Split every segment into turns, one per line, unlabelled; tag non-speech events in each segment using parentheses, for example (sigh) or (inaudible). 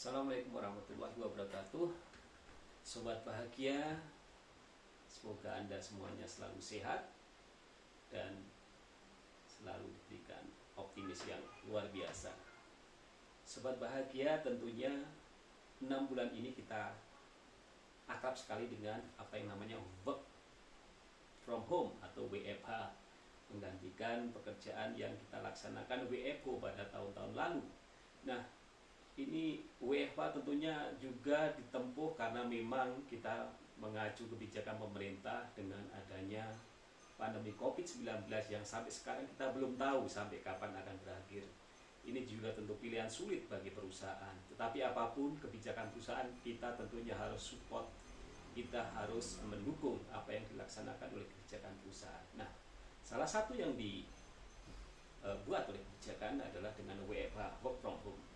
Assalamualaikum warahmatullahi wabarakatuh Sobat bahagia Semoga Anda semuanya selalu sehat Dan selalu diberikan optimis yang luar biasa Sobat bahagia tentunya 6 bulan ini kita akrab sekali dengan apa yang namanya work from home atau WFH menggantikan pekerjaan yang kita laksanakan WFO pada tahun-tahun lalu. Nah, ini WFH tentunya juga ditempuh karena memang kita mengacu kebijakan pemerintah dengan adanya pandemi COVID-19 yang sampai sekarang kita belum tahu sampai kapan akan berakhir. Ini juga tentu pilihan sulit bagi perusahaan. Tetapi apa pun kebijakan perusahaan, kita tentunya harus support, kita harus mendukung apa yang dilaksanakan oleh kebijakan perusahaan. Nah, salah satu yang dibuat oleh kebijakan adalah dengan WFH, work from home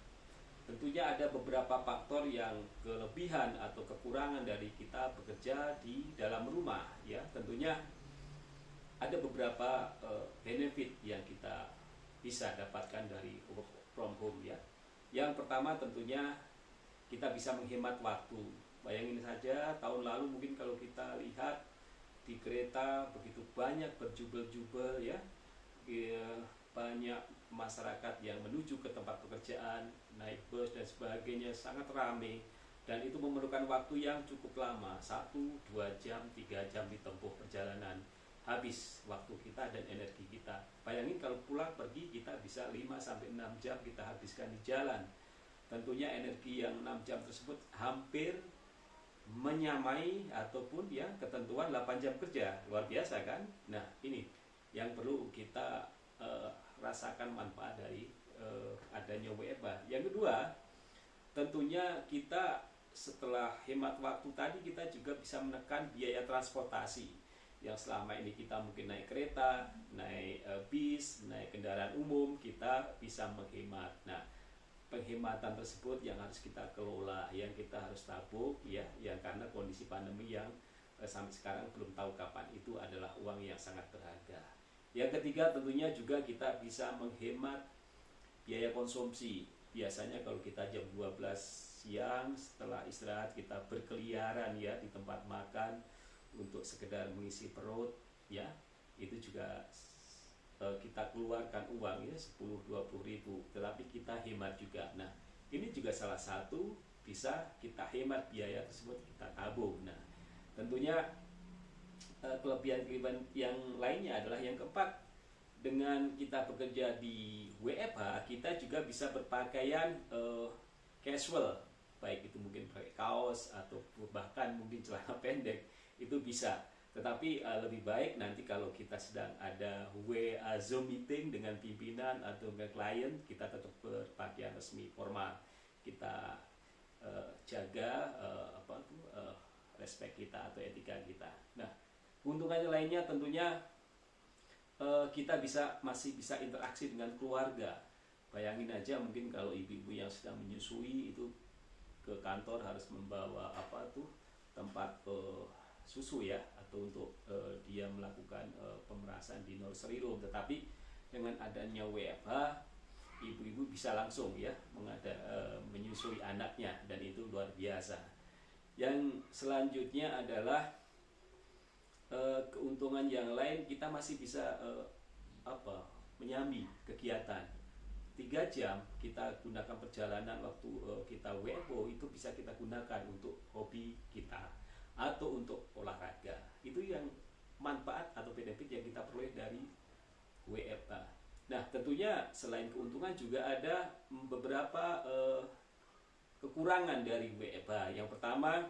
Tentunya ada beberapa faktor yang kelebihan atau kekurangan dari kita bekerja di dalam rumah ya. Tentunya ada beberapa uh, benefit yang kita bisa dapatkan dari work from home ya. Yang pertama tentunya kita bisa menghemat waktu. Bayangin saja tahun lalu mungkin kalau kita lihat di kereta begitu banyak berjubel-jubel ya, ya banyak masyarakat yang menuju ke tempat pekerjaan, naik bus dan sebagainya sangat ramai dan itu memerlukan waktu yang cukup lama, satu, dua jam, tiga jam ditempuh perjalanan habis waktu kita dan energi kita. Bayangin kalau pulang pergi kita bisa 5 sampai 6 jam kita habiskan di jalan. Tentunya energi yang 6 jam tersebut hampir menyamai ataupun ya ketentuan 8 jam kerja. Luar biasa kan? Nah, ini yang perlu kita uh, rasakan manfaat dari uh, adanya WFH. Yang kedua, tentunya kita setelah hemat waktu tadi kita juga bisa menekan biaya transportasi yang selama ini kita mungkin naik kereta, naik uh, bis, naik kendaraan umum, kita bisa menghemat. Nah, penghematan tersebut yang harus kita kelola, yang kita harus tabung, ya, yang karena kondisi pandemi yang uh, sampai sekarang belum tahu kapan itu adalah uang yang sangat berharga. Yang ketiga tentunya juga kita bisa menghemat biaya konsumsi. Biasanya kalau kita jam 12 siang setelah istirahat kita berkeliaran ya di tempat makan untuk sekedar mengisi perut ya. Itu juga e, kita keluarkan uang ya 10 20 ribu. Tetapi kita hemat juga. Nah ini juga salah satu bisa kita hemat biaya tersebut kita tabung. Nah tentunya kelebihan-kelebihan yang lainnya adalah yang keempat. Dengan kita bekerja di WFH kita juga bisa berpakaian uh, casual. Baik itu mungkin pakai kaos atau bahkan mungkin celana (laughs) pendek itu bisa. Tetapi uh, lebih baik nanti kalau kita sedang ada WA Zoom meeting dengan pimpinan atau dengan klien kita tetap berpakaian resmi formal. Kita uh, jaga uh, apa tuh uh, respect kita atau etika kita. Nah Keuntungannya lainnya tentunya uh, kita bisa masih bisa interaksi dengan keluarga. Bayangin aja mungkin kalau ibu-ibu yang sedang menyusui itu ke kantor harus membawa apa tuh tempat uh, susu ya atau untuk uh, dia melakukan uh, pemerasan di nursery room. Tetapi dengan adanya WFH ibu-ibu bisa langsung ya mengada, uh, menyusui anaknya dan itu luar biasa. Yang selanjutnya adalah uh, keuntungan yang lain kita masih bisa uh, apa menyambi kegiatan tiga jam kita gunakan perjalanan waktu uh, kita WFO itu bisa kita gunakan untuk hobi kita atau untuk olahraga itu yang manfaat atau benefit yang kita peroleh dari WFA. Nah tentunya selain keuntungan juga ada beberapa uh, kekurangan dari WFA. Yang pertama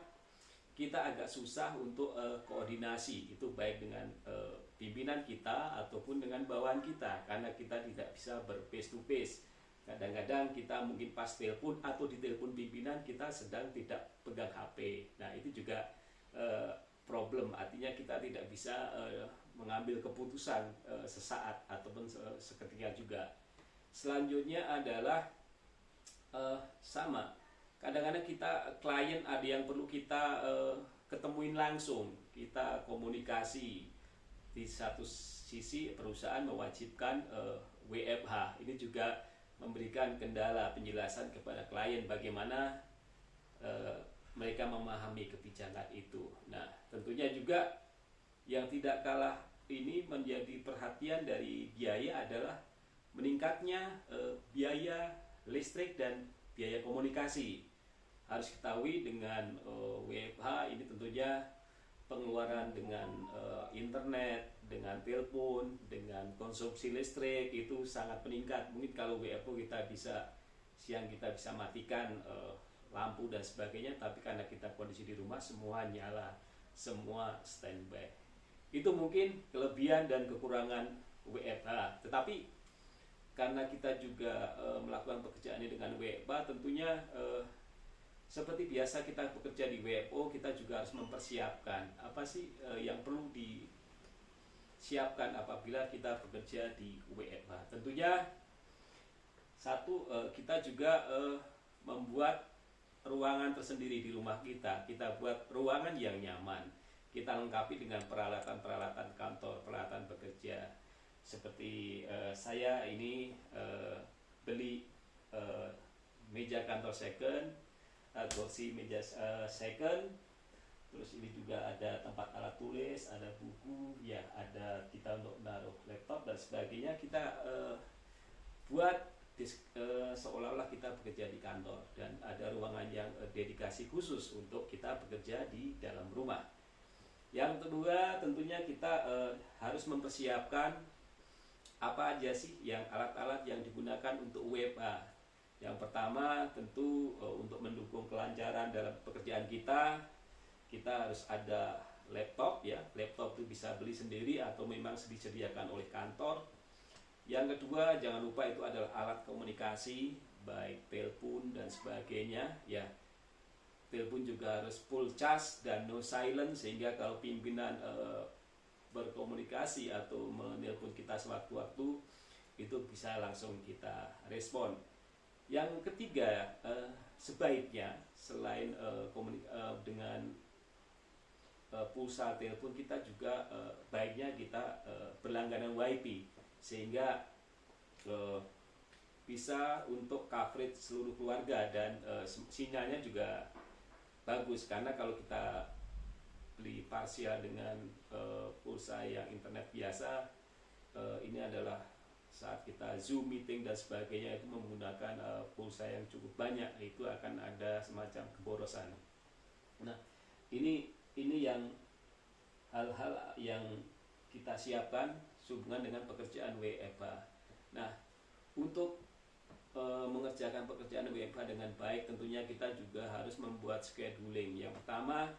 kita agak susah untuk uh, koordinasi. Itu baik dengan uh, pimpinan kita ataupun dengan bawahan kita. Karena kita tidak bisa ber face to face. Kadang-kadang kita mungkin pas telepon atau di telepon pimpinan kita sedang tidak pegang HP nah itu juga uh, problem. Artinya kita tidak bisa uh, mengambil keputusan uh, sesaat ataupun seketika juga. Selanjutnya adalah uh, sama kadang-kadang kita klien ada yang perlu kita uh, ketemuin langsung kita komunikasi di satu sisi perusahaan mewajibkan uh, eh, WFH ini juga memberikan kendala penjelasan kepada klien bagaimana uh, mereka memahami kebijakan itu. Nah, tentunya juga yang tidak kalah ini menjadi perhatian dari biaya adalah meningkatnya uh, biaya listrik dan biaya komunikasi. Harus ketahui dengan uh, WFH ini tentunya pengeluaran dengan uh, internet, dengan telepon, dengan konsumsi listrik itu sangat meningkat. Mungkin kalau WFO kita bisa siang kita bisa matikan uh, lampu dan sebagainya, tapi karena kita kondisi di rumah semua nyala, semua standby. Itu mungkin kelebihan dan kekurangan WFH. Tetapi karena kita juga uh, melakukan pekerjaan ini dengan WFH, tentunya uh, seperti biasa kita bekerja di WFO kita juga harus mempersiapkan. Apa sih uh, yang perlu disiapkan apabila kita bekerja di WFH tentunya satu uh, kita juga uh, membuat ruangan tersendiri di rumah kita. Kita buat ruangan yang nyaman. Kita lengkapi dengan peralatan-peralatan kantor peralatan bekerja. Seperti saya ini beli meja kantor second uh, kursi meja uh, second. Terus ini juga ada tempat alat tulis ada buku ya ada kita untuk menaruh laptop dan sebagainya. Kita uh, buat uh, seolah-olah kita bekerja di kantor dan ada ruangan yang uh, dedikasi khusus untuk kita bekerja di dalam rumah. Yang kedua tentunya kita uh, harus mempersiapkan apa aja sih yang alat-alat yang digunakan untuk WFA yang pertama tentu uh, untuk mendukung kelancaran dalam pekerjaan kita, kita harus ada laptop ya. Laptop itu bisa beli sendiri atau memang disediakan oleh kantor. Yang kedua, jangan lupa itu adalah alat komunikasi baik telepon dan sebagainya ya. Telepon juga harus full charge dan no silent sehingga kalau pimpinan uh, berkomunikasi atau menelpon kita sewaktu-waktu itu bisa langsung kita respon. Yang ketiga, uh, sebaiknya selain uh, komunik uh, dengan uh, pulsa telepon kita juga uh, baiknya kita uh, berlangganan WiFi sehingga uh, bisa untuk coverage seluruh keluarga dan uh, sinyalnya juga bagus. Karena kalau kita beli parsial dengan uh, pulsa yang internet biasa uh, ini adalah saat kita zoom meeting dan sebagainya itu menggunakan uh, pulsa yang cukup banyak itu akan ada semacam keborosan. Nah ini ini yang hal-hal yang kita siapkan sehubungan dengan pekerjaan WFH. Nah untuk e, mengerjakan pekerjaan WFH dengan baik tentunya kita juga harus membuat scheduling. Yang pertama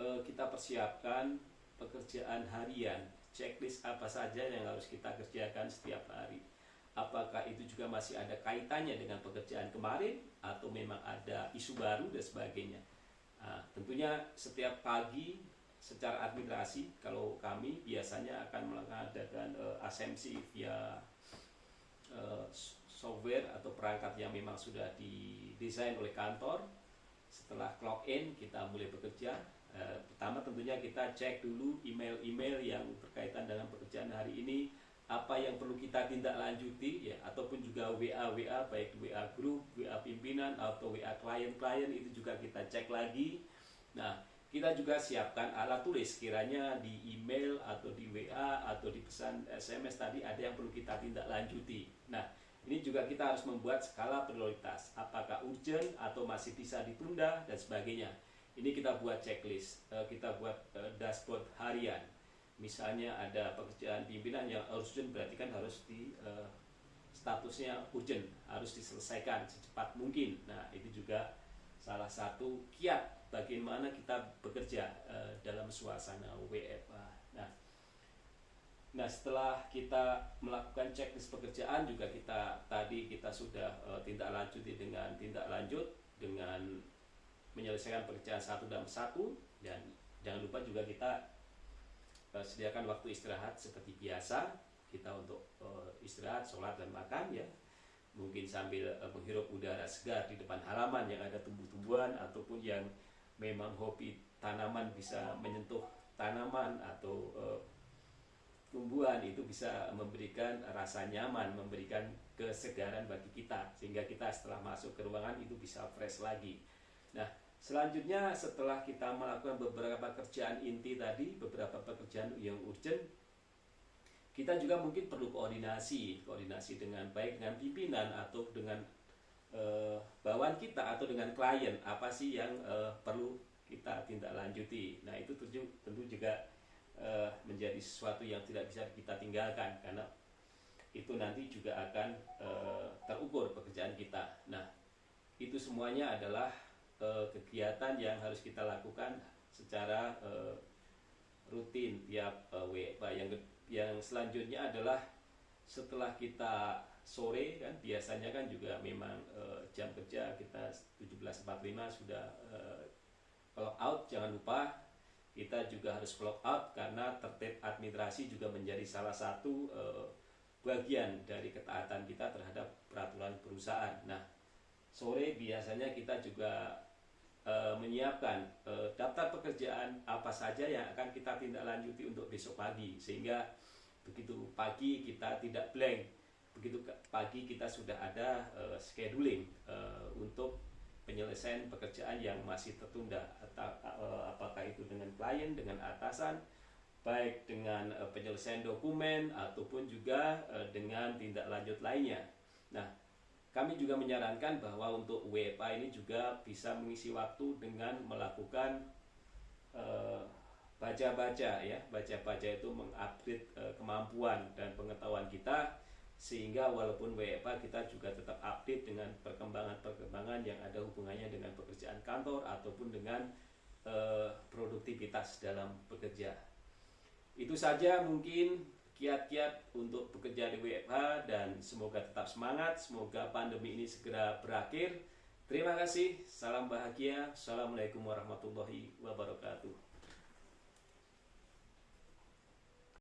e, kita persiapkan pekerjaan harian checklist apa saja yang harus kita kerjakan setiap hari. Apakah itu juga masih ada kaitannya dengan pekerjaan kemarin atau memang ada isu baru dan sebagainya. Nah, tentunya setiap pagi secara administrasi kalau kami biasanya akan mengadakan uh, asemsi via uh, software atau perangkat yang memang sudah didesain oleh kantor. Setelah clock in kita mulai bekerja Eh, pertama tentunya kita cek dulu email-email yang berkaitan dengan pekerjaan hari ini apa yang perlu kita tindak lanjuti ya ataupun juga WA WA baik WA grup, WA pimpinan atau WA klien-klien itu juga kita cek lagi. Nah, kita juga siapkan alat tulis kiranya di email atau di WA atau di pesan SMS tadi ada yang perlu kita tindak lanjuti. Nah, ini juga kita harus membuat skala prioritas, apakah urgent atau masih bisa ditunda dan sebagainya ini kita buat checklist, uh, kita buat uh, dashboard harian. Misalnya ada pekerjaan pimpinan yang urgent berarti kan harus di uh, statusnya urgent, harus diselesaikan secepat mungkin. Nah, itu juga salah satu kiat bagaimana kita bekerja dalam suasana WFA. Nah, Nah setelah kita melakukan checklist pekerjaan juga kita tadi kita sudah tindak lanjuti dengan tindak lanjut dengan menyelesaikan pekerjaan satu dalam satu dan jangan lupa juga kita uh, sediakan waktu istirahat seperti biasa. Kita untuk uh, istirahat, sholat dan makan ya. Mungkin sambil uh, menghirup udara segar di depan halaman yang ada tumbuh-tumbuhan ataupun yang memang hobi tanaman bisa menyentuh tanaman atau uh, tumbuhan itu bisa memberikan rasa nyaman, memberikan kesegaran bagi kita. Sehingga kita setelah masuk ke ruangan itu bisa fresh lagi. Nah, selanjutnya setelah kita melakukan beberapa pekerjaan inti tadi, beberapa pekerjaan yang urgent, kita juga mungkin perlu koordinasi, koordinasi dengan baik dengan pimpinan atau dengan uh, bawahan kita atau dengan klien apa sih yang uh, perlu kita tindak lanjuti. Nah, itu tentu juga uh, menjadi sesuatu yang tidak bisa kita tinggalkan karena itu nanti juga akan uh, terukur pekerjaan kita. Nah, itu semuanya adalah uh, kegiatan yang harus kita lakukan secara uh, rutin tiap uh, WFA. Yang yang selanjutnya adalah setelah kita sore kan biasanya kan juga memang jam kerja kita 17.45 sudah uh, clock out jangan lupa kita juga harus clock out karena tertib administrasi juga menjadi salah satu bagian dari ketaatan kita terhadap peraturan perusahaan. Nah, sore biasanya kita juga uh, menyiapkan uh, daftar pekerjaan apa saja yang akan kita tindak lanjuti untuk besok pagi sehingga begitu pagi kita tidak blank, begitu pagi kita sudah ada uh, scheduling uh, untuk penyelesaian pekerjaan yang masih tertunda atau eh, apakah itu dengan klien dengan atasan baik dengan uh, penyelesaian dokumen ataupun juga uh, dengan tindak lanjut lainnya. Nah, kami juga menyarankan bahwa untuk WFA ini juga bisa mengisi waktu dengan melakukan baca-baca uh, ya, baca-baca itu mengupdate uh, kemampuan dan pengetahuan kita sehingga walaupun WFA kita juga tetap update dengan perkembangan-perkembangan yang ada hubungannya dengan pekerjaan kantor ataupun dengan uh, produktivitas dalam bekerja. Itu saja mungkin kiat-kiat untuk bekerja di WFH dan semoga tetap semangat, semoga pandemi ini segera berakhir. Terima kasih, salam bahagia, Assalamualaikum warahmatullahi wabarakatuh.